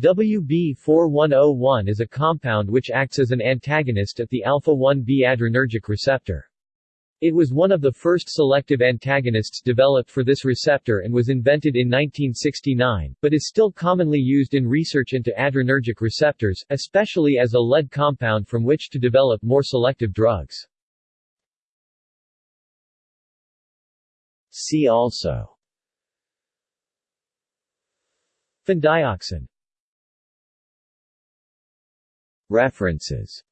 WB4101 is a compound which acts as an antagonist at the alpha-1b adrenergic receptor. It was one of the first selective antagonists developed for this receptor and was invented in 1969, but is still commonly used in research into adrenergic receptors, especially as a lead compound from which to develop more selective drugs. See also Phendioxan References